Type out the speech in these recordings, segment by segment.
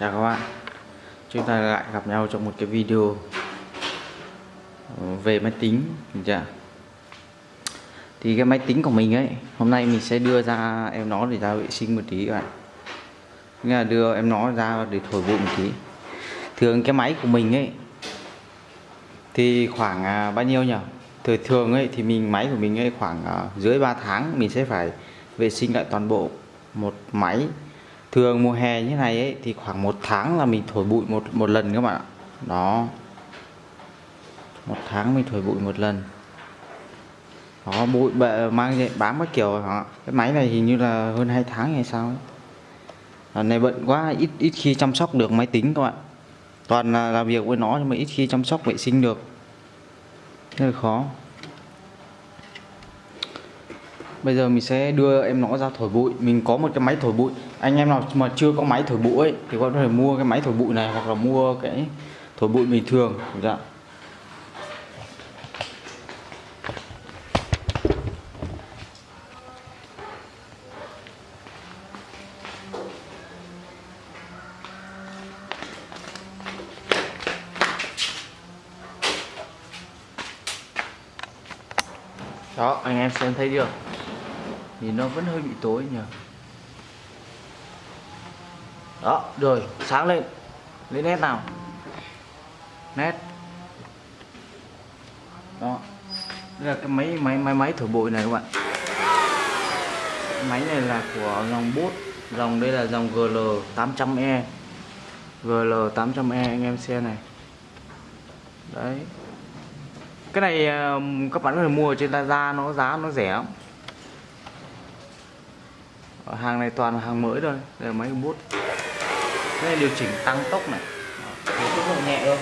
Chào các bạn Chúng ta lại gặp nhau trong một cái video ờ, Về máy tính chưa? Thì cái máy tính của mình ấy Hôm nay mình sẽ đưa ra em nó để ra vệ sinh một tí các bạn Nghĩa là đưa em nó ra để thổi bụi một tí Thường cái máy của mình ấy Thì khoảng à, bao nhiêu nhỉ? Thời thường ấy thì mình máy của mình ấy khoảng à, dưới 3 tháng Mình sẽ phải vệ sinh lại toàn bộ một máy thường mùa hè như này ấy, thì khoảng một tháng là mình thổi bụi một một lần các bạn ạ. Đó. Một tháng mình thổi bụi một lần. Đó, bụi bệ, mang dậy bám các kiểu hả cái máy này hình như là hơn 2 tháng hay sao ấy. Lần này bận quá, ít ít khi chăm sóc được máy tính các bạn. Toàn là làm việc với nó nhưng mà ít khi chăm sóc vệ sinh được. Rất là khó. Bây giờ mình sẽ đưa em nó ra thổi bụi. Mình có một cái máy thổi bụi anh em nào mà chưa có máy thổi bụi ấy, thì có thể mua cái máy thổi bụi này hoặc là mua cái thổi bụi bình thường dạ. Đó, anh em xem thấy chưa? Thì nó vẫn hơi bị tối nhỉ? Đó, rồi, sáng lên. Lấy nét nào? Nét. Đó. Đây là cái máy máy máy máy thổi bụi này các bạn. Máy này là của dòng bút. Dòng đây là dòng GL 800E GL 800E anh em xem này. Đấy. Cái này ờ, các bạn có thể mua trên Lazada, nó giá, nó rẻ lắm. Hàng này toàn là hàng mới thôi, đây là máy bút đây điều chỉnh tăng tốc này. Tốc độ nhẹ thôi.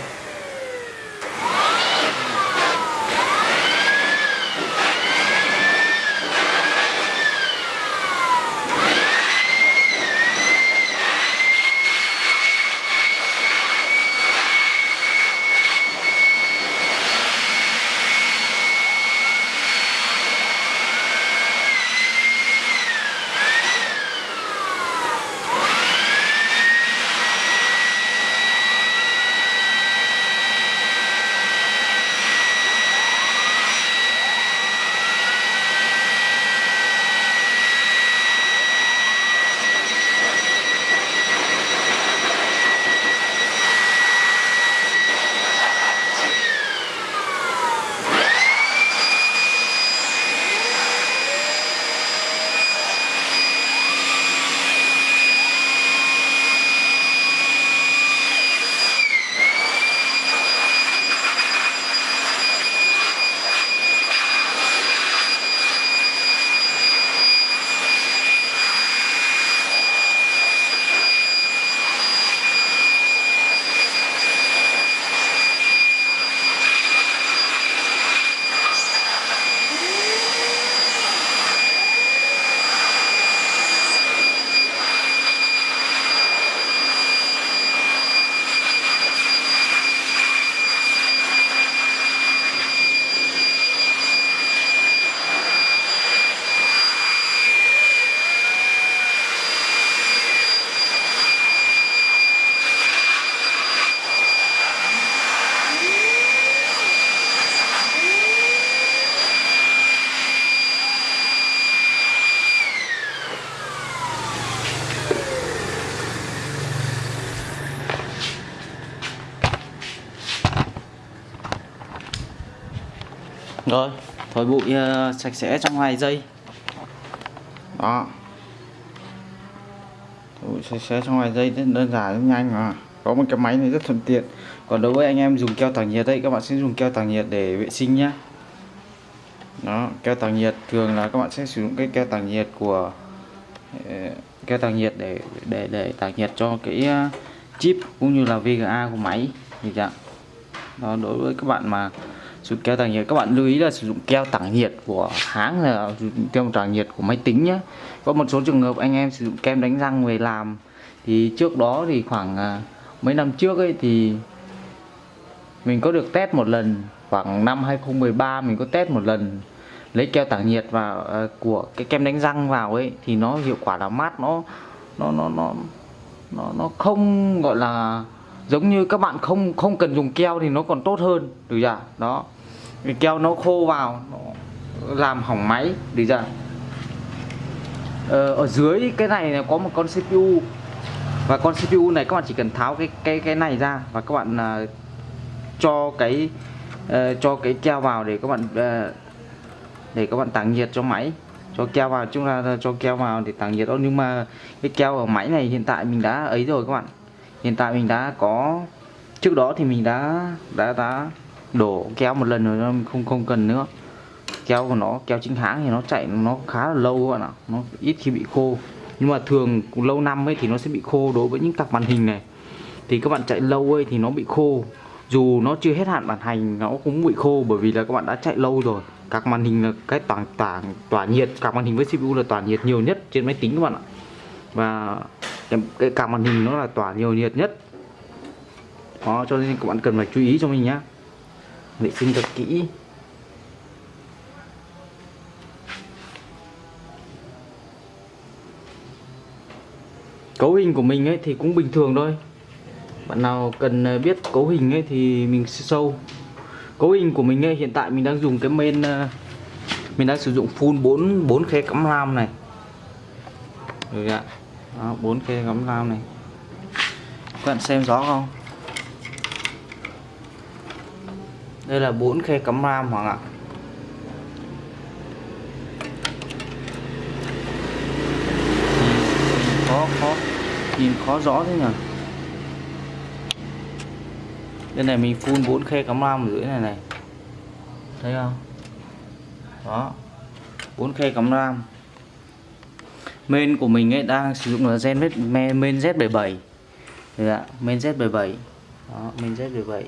Rồi thổi bụi uh, sạch sẽ trong vài giây. Đó. Thổi bụi sạch sẽ trong vài giây đơn giản rất nhanh mà. Có một cái máy này rất thuận tiện. Còn đối với anh em dùng keo tản nhiệt đấy, các bạn sẽ dùng keo tản nhiệt để vệ sinh nhé đó keo tản nhiệt thường là các bạn sẽ sử dụng cái keo tản nhiệt của ờ, keo tản nhiệt để để để tản nhiệt cho cái ờ, chip cũng như là VGA của máy. Như vậy đó đối với các bạn mà sử dụng keo tản nhiệt. Các bạn lưu ý là sử dụng keo tản nhiệt của hãng là keo tản nhiệt của máy tính nhé có một số trường hợp anh em sử dụng kem đánh răng về làm. Thì trước đó thì khoảng à, mấy năm trước ấy thì mình có được test một lần. Khoảng năm 2013 mình có test một lần lấy keo tản nhiệt vào uh, à, của cái kem đánh răng vào ấy thì nó hiệu quả là mát nó nó nó nó nó nó không gọi là giống như các bạn không không cần dùng keo thì nó còn tốt hơn. Được chưa? Đó cái keo nó khô vào nó làm hỏng máy được ra ờ, ở dưới cái này là có một con CPU và con CPU này các bạn chỉ cần tháo cái cái cái này ra và các bạn uh, cho cái uh, cho cái keo vào để các bạn uh, để các bạn tản nhiệt cho máy. Cho keo vào chúng ta cho keo vào để tản nhiệt. Đó nhưng mà cái keo ở máy này hiện tại mình đã ấy rồi các bạn. Hiện tại mình đã có trước đó thì mình đã đã đã đổ keo một lần rồi nó không không cần nữa. Keo của nó keo chính hãng thì nó chạy nó khá là lâu các bạn ạ. Nó ít khi bị khô. Nhưng mà thường lâu năm ấy thì nó sẽ bị khô đối với những cặp màn hình này. Thì các bạn chạy lâu ấy thì nó bị khô. Dù nó chưa hết hạn bản hành nó cũng bị khô bởi vì là các bạn đã chạy lâu rồi. Các màn hình là cái tỏa tỏa tỏa nhiệt các màn hình với CPU là tỏa nhiệt nhiều nhất trên máy tính các bạn ạ. Và cái, cái cả màn hình nó là tỏa nhiều nhiệt nhất. Đó cho nên các bạn cần phải chú ý cho mình nhé vệ sinh thật kỹ. Cấu hình của mình ấy thì cũng bình thường thôi. Bạn nào cần ờ, biết cấu hình ấy thì mình sẽ sâu cấu hình của mình ấy, hiện tại mình đang dùng cái men ờ, mình đang sử dụng full 4 4 khe cắm ram này. Được ạ? Bốn khe cắm ram này. Các bạn xem rõ không? Đây là 4 khe cắm ram hoàng ạ. Khó khó. Nhìn khó rõ thế nhỉ? Đây này mình phun 4 khe cắm ram ở dưới này này. Thấy không? Đó. 4 khe cắm ram. Main của mình ấy đang sử dụng là gen main Z77 Được ạ, main Z77 đó main Z77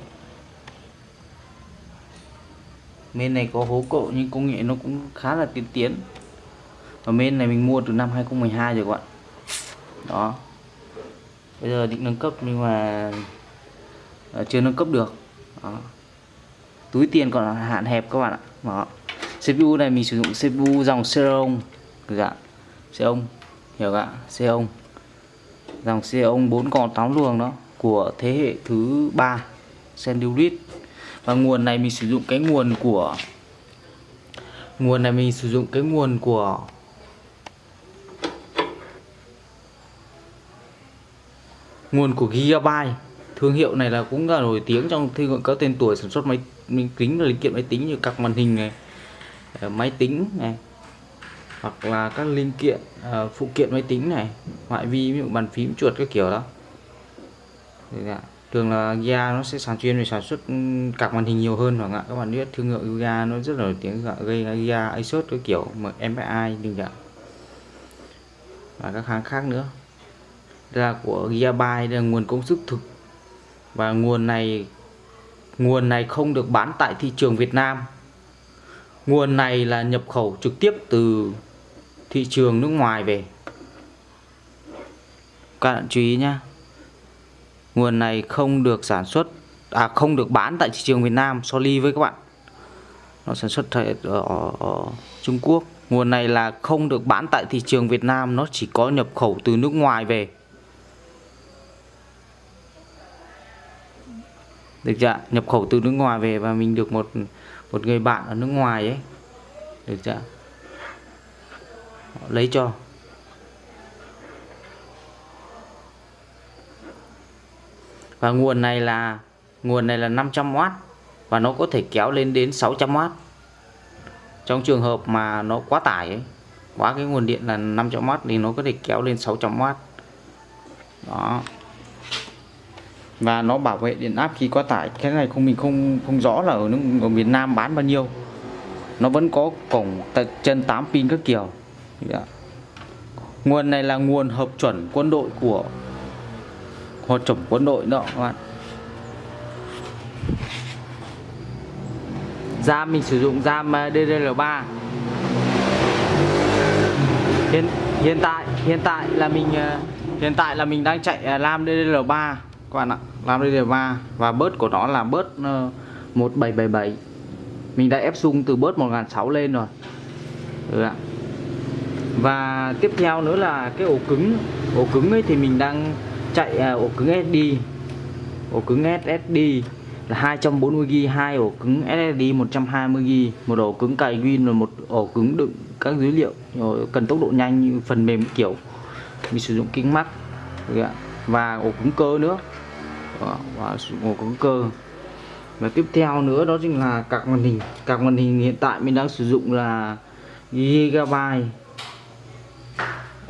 main này có hố cộ nhưng công nghệ nó cũng khá là tiên tiến. Và bên này mình mua từ năm 2012 rồi các bạn. Đó. Bây giờ định nâng cấp nhưng mà ờ, chưa nâng cấp được. Đó. túi tiền còn là hạn hẹp các bạn ạ. Đó. CPU này mình sử dụng CPU dòng Xeon. Dạ Xeon. Hiểu ạ. Xeon. Dòng Xeon 4 con 8 luồng đó của thế hệ thứ ba. Sandurit và nguồn này mình sử dụng cái nguồn của nguồn này mình sử dụng cái nguồn của nguồn của Gigabyte. Thương hiệu này là cũng là nổi tiếng trong thương hiệu các tên tuổi sản xuất máy kính và linh kiện máy tính như các màn hình này ờ, máy tính này hoặc là các linh kiện uh, phụ kiện máy tính này ngoại vi ví dụ bàn phím chuột các kiểu đó. Dạ thường là Gia nó sẽ sản chuyên về sản xuất ừ, các màn hình nhiều hơn hoặc ạ. Các bạn biết thương hiệu Gia nó rất là nổi tiếng gây Gia Asus cái kiểu, mà MSI đừng ạ và các hãng khác nữa. Ra của Gigabyte là nguồn công suất thực. Và nguồn này nguồn này không được bán tại thị trường Việt Nam. Nguồn này là nhập khẩu trực tiếp từ thị trường nước ngoài về. Các bạn chú ý nhé nguồn này không được sản xuất à không được bán tại thị trường Việt Nam sorry với các bạn. Nó sản xuất ở, ở, ở Trung Quốc. Nguồn này là không được bán tại thị trường Việt Nam nó chỉ có nhập khẩu từ nước ngoài về. Được chưa nhập khẩu từ nước ngoài về và mình được một một người bạn ở nước ngoài ấy. Được chưa lấy cho. Và nguồn này là nguồn này là 500W và nó có thể kéo lên đến 600W trong trường hợp mà nó quá tải ấy, quá cái nguồn điện là 500W thì nó có thể kéo lên 600W đó. Và nó bảo vệ điện áp khi quá tải. Cái này không mình không không rõ là ở nước ở miền Nam bán bao nhiêu. Nó vẫn có cổng chân 8 pin các kiểu. Yeah. nguồn này là nguồn hợp chuẩn quân đội của Hoa trồng quân đội đó các bạn. RAM mình sử dụng RAM ờ, DDR3 hiện hiện tại hiện tại là mình ờ, hiện tại là mình đang chạy ờ, à, RAM DDR3 các bạn ạ. Làm đây là va và bớt của nó là bớt 1777 mình đã ép dung từ bớt 1006 lên rồi. Ừ ạ. và tiếp theo nữa là cái ổ cứng. Ổ cứng ấy thì mình đang chạy à, ổ cứng SD ổ cứng SSD là 240GB hai ổ cứng SSD 120GB một ổ cứng cài Win và một ổ cứng đựng các dữ liệu cần tốc độ nhanh như phần mềm kiểu mình sử dụng kính mắt và ổ cứng cơ nữa. Và ổ cứng cơ. Và tiếp theo nữa đó chính là các màn hình. Các màn hình hiện tại mình đang sử dụng là gigabyte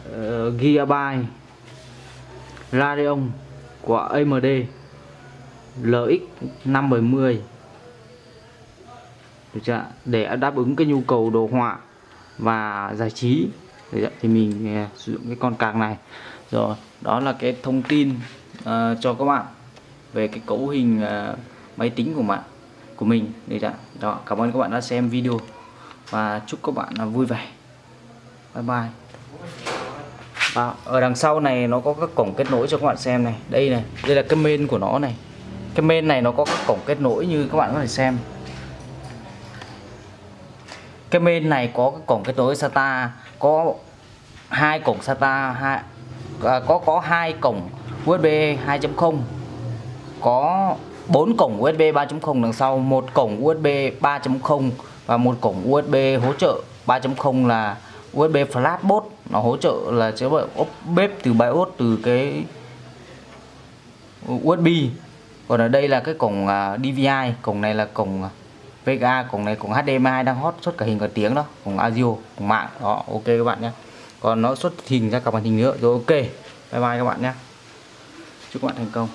uh, gigabyte. Radeon của AMD LX 570 được chưa để đáp ứng cái nhu cầu đồ họa và giải trí. Thì mình à, sử dụng cái con cạc này. Rồi đó là cái thông tin uh, cho các bạn về cái cấu hình uh, máy tính của bạn của mình. Đấy ạ? Đó cảm ơn các bạn đã xem video và chúc các bạn vui vẻ. Bye bye à, ở đằng sau này nó có các cổng kết nối cho các bạn xem này. Đây này đây là cái main của nó này. Cái main này nó có các cổng kết nối như các bạn có thể xem. Cái main này có cái cổng kết nối SATA có hai cổng SATA hai à, có có hai cổng USB 2.0 có 4 cổng USB 3.0 đằng sau một cổng USB 3.0 và một cổng USB hỗ trợ 3.0 là USB Flashboot nó hỗ trợ là chế độ bếp từ BIOS, từ cái USB còn ở đây là cái cổng à, DVI cổng này là cổng à, VGA cổng này cổng HDMI đang hot, xuất cả hình cả tiếng đó, cổng audio cổng mạng, đó, ok các bạn nhé. Còn nó xuất hình ra cả màn hình nữa, rồi ok, bye bye các bạn nhé. Chúc các bạn thành công.